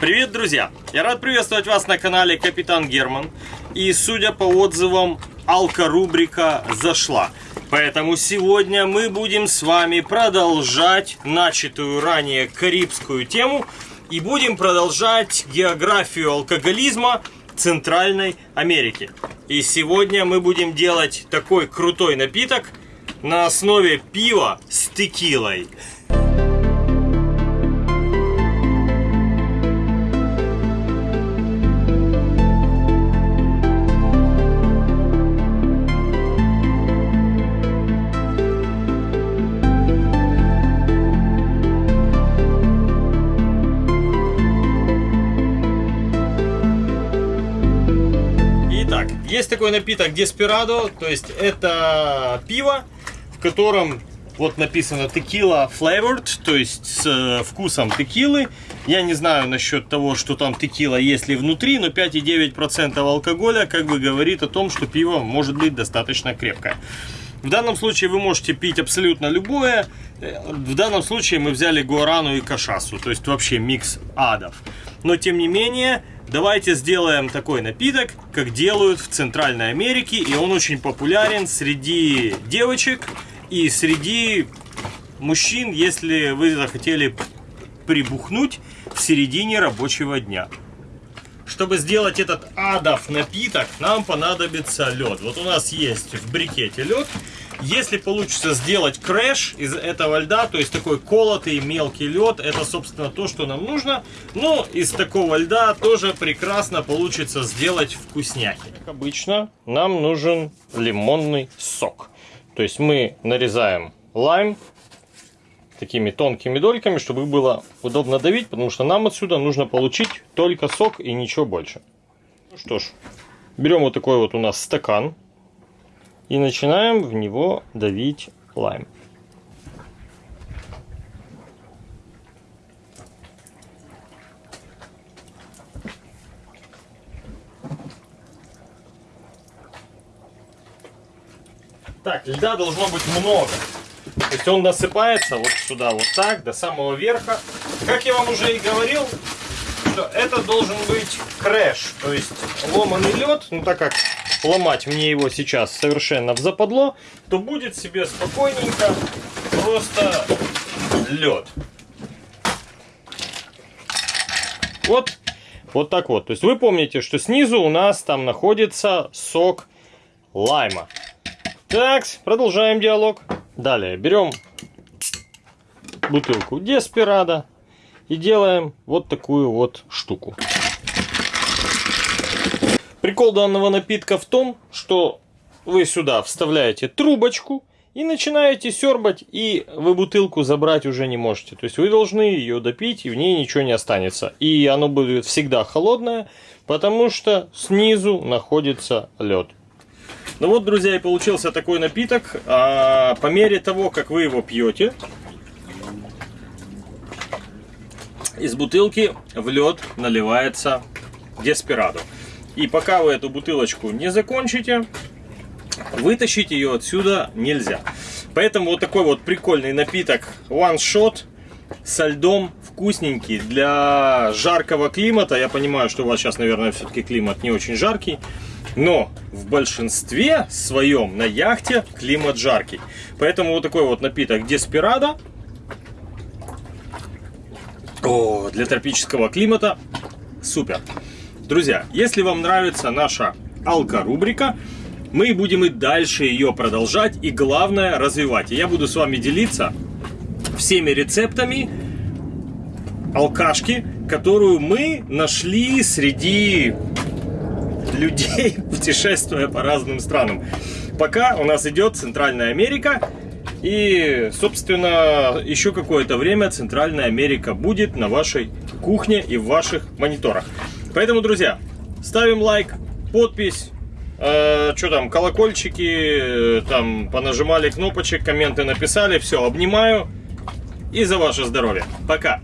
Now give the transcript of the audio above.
Привет, друзья! Я рад приветствовать вас на канале Капитан Герман. И судя по отзывам, алка-рубрика зашла. Поэтому сегодня мы будем с вами продолжать начатую ранее карибскую тему. И будем продолжать географию алкоголизма Центральной Америки. И сегодня мы будем делать такой крутой напиток на основе пива с текилой. Есть такой напиток Desperado, то есть это пиво, в котором вот написано текила flavored, то есть с э, вкусом текилы. Я не знаю насчет того, что там текила есть ли внутри, но 5,9% алкоголя как бы говорит о том, что пиво может быть достаточно крепкое. В данном случае вы можете пить абсолютно любое. В данном случае мы взяли гуарану и кашасу, то есть вообще микс адов. Но тем не менее, давайте сделаем такой напиток, как делают в Центральной Америке. И он очень популярен среди девочек и среди мужчин, если вы захотели прибухнуть в середине рабочего дня. Чтобы сделать этот адов напиток, нам понадобится лед. Вот у нас есть в брикете лед. Если получится сделать крэш из этого льда, то есть такой колотый мелкий лед, это, собственно, то, что нам нужно. Но из такого льда тоже прекрасно получится сделать вкусняхи. Как обычно, нам нужен лимонный сок. То есть мы нарезаем лайм, такими тонкими дольками, чтобы было удобно давить, потому что нам отсюда нужно получить только сок и ничего больше. Ну что ж, берем вот такой вот у нас стакан и начинаем в него давить лайм. Так, льда должно быть много. То есть он насыпается вот сюда, вот так, до самого верха. Как я вам уже и говорил, что это должен быть крэш, то есть ломаный лед, ну так как ломать мне его сейчас совершенно в западло, то будет себе спокойненько просто лед. Вот, вот так вот. То есть вы помните, что снизу у нас там находится сок лайма. Так, продолжаем диалог. Далее берем бутылку Деспирада и делаем вот такую вот штуку. Прикол данного напитка в том, что вы сюда вставляете трубочку и начинаете сербать, и вы бутылку забрать уже не можете. То есть вы должны ее допить, и в ней ничего не останется. И оно будет всегда холодное, потому что снизу находится лед. Ну вот, друзья, и получился такой напиток. А, по мере того, как вы его пьете, из бутылки в лед наливается деспирадо. И пока вы эту бутылочку не закончите, вытащить ее отсюда нельзя. Поэтому вот такой вот прикольный напиток One Shot со льдом вкусненький для жаркого климата. Я понимаю, что у вас сейчас, наверное, все-таки климат не очень жаркий. Но в большинстве своем на яхте климат жаркий. Поэтому вот такой вот напиток Деспирадо. О, для тропического климата супер. Друзья, если вам нравится наша алка-рубрика, мы будем и дальше ее продолжать и главное развивать. И я буду с вами делиться всеми рецептами алкашки, которую мы нашли среди людей, путешествуя по разным странам. Пока у нас идет Центральная Америка. И, собственно, еще какое-то время Центральная Америка будет на вашей кухне и в ваших мониторах. Поэтому, друзья, ставим лайк, подпись, э, что там, колокольчики, э, там, понажимали кнопочек, комменты написали. Все, обнимаю и за ваше здоровье. Пока!